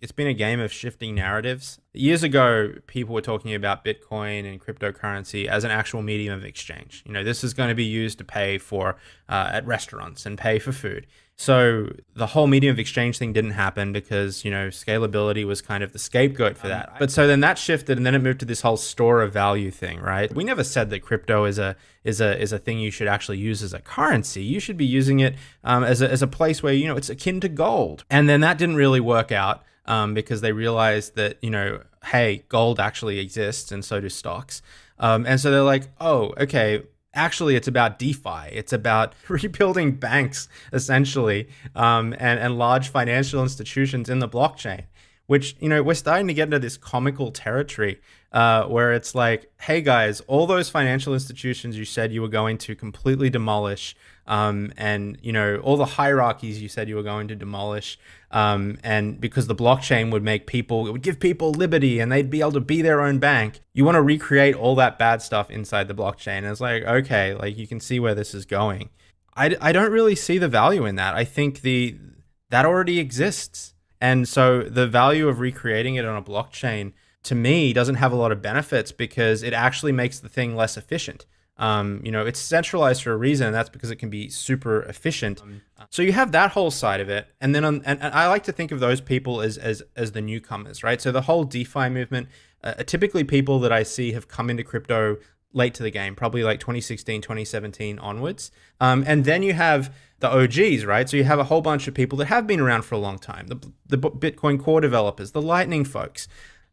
it's been a game of shifting narratives. Years ago, people were talking about Bitcoin and cryptocurrency as an actual medium of exchange. You know, this is going to be used to pay for uh, at restaurants and pay for food. So the whole medium of exchange thing didn't happen because, you know, scalability was kind of the scapegoat for that. But so then that shifted and then it moved to this whole store of value thing, right? We never said that crypto is a is a is a thing you should actually use as a currency. You should be using it um, as, a, as a place where, you know, it's akin to gold. And then that didn't really work out um, because they realized that, you know, hey, gold actually exists and so do stocks. Um, and so they're like, oh, okay, actually it's about DeFi. It's about rebuilding banks essentially um, and, and large financial institutions in the blockchain, which, you know, we're starting to get into this comical territory uh, where it's like, hey guys, all those financial institutions you said you were going to completely demolish um, and you know all the hierarchies you said you were going to demolish um, and because the blockchain would make people it would give people liberty and they'd be able to be their own bank you want to recreate all that bad stuff inside the blockchain. And it's like okay like you can see where this is going. I, I don't really see the value in that. I think the that already exists. And so the value of recreating it on a blockchain to me doesn't have a lot of benefits because it actually makes the thing less efficient um, you know, it's centralized for a reason, and that's because it can be super efficient. Um, so you have that whole side of it, and then on, and, and, I like to think of those people as as as the newcomers, right? So the whole DeFi movement, uh, typically people that I see have come into crypto late to the game, probably like 2016, 2017 onwards, um, and then you have the OGs, right? So you have a whole bunch of people that have been around for a long time, the the Bitcoin core developers, the Lightning folks.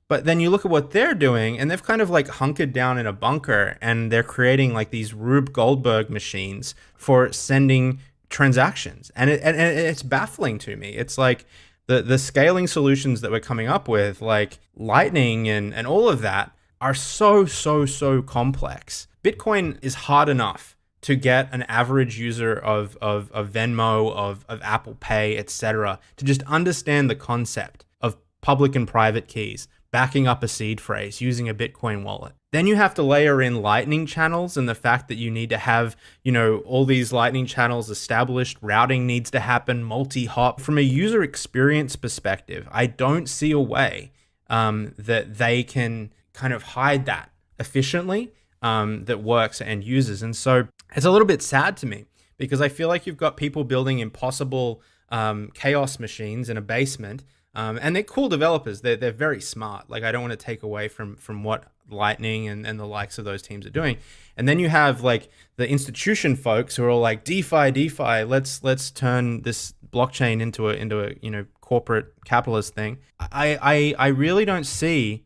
But then you look at what they're doing, and they've kind of like hunkered down in a bunker, and they're creating like these Rube Goldberg machines for sending transactions, and it, and, it's baffling to me. It's like the the scaling solutions that we're coming up with, like Lightning and and all of that, are so so so complex. Bitcoin is hard enough to get an average user of of, of Venmo, of of Apple Pay, etc., to just understand the concept of public and private keys backing up a seed phrase using a Bitcoin wallet. Then you have to layer in lightning channels and the fact that you need to have, you know, all these lightning channels established, routing needs to happen, multi-hop. From a user experience perspective, I don't see a way um, that they can kind of hide that efficiently um, that works and uses. And so it's a little bit sad to me because I feel like you've got people building impossible um, chaos machines in a basement um, and they're cool developers. They're, they're very smart. Like I don't want to take away from from what Lightning and, and the likes of those teams are doing. And then you have like the institution folks who are all like DeFi, DeFi. Let's let's turn this blockchain into a into a you know corporate capitalist thing. I I, I really don't see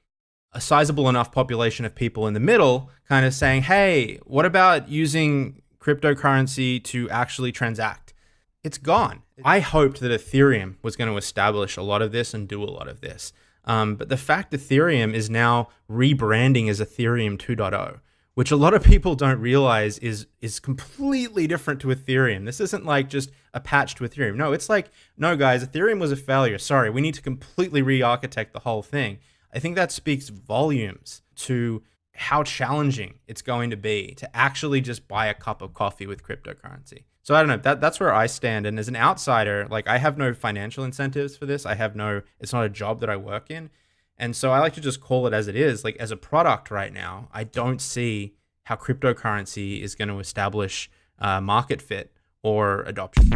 a sizable enough population of people in the middle kind of saying, hey, what about using cryptocurrency to actually transact? It's gone. I hoped that Ethereum was going to establish a lot of this and do a lot of this. Um, but the fact Ethereum is now rebranding as Ethereum 2.0, which a lot of people don't realize is is completely different to Ethereum. This isn't like just a patch to Ethereum. No, it's like, no, guys, Ethereum was a failure. Sorry, we need to completely re-architect the whole thing. I think that speaks volumes to how challenging it's going to be to actually just buy a cup of coffee with cryptocurrency. So I don't know. That that's where I stand. And as an outsider, like I have no financial incentives for this. I have no. It's not a job that I work in, and so I like to just call it as it is. Like as a product right now, I don't see how cryptocurrency is going to establish uh, market fit or adoption.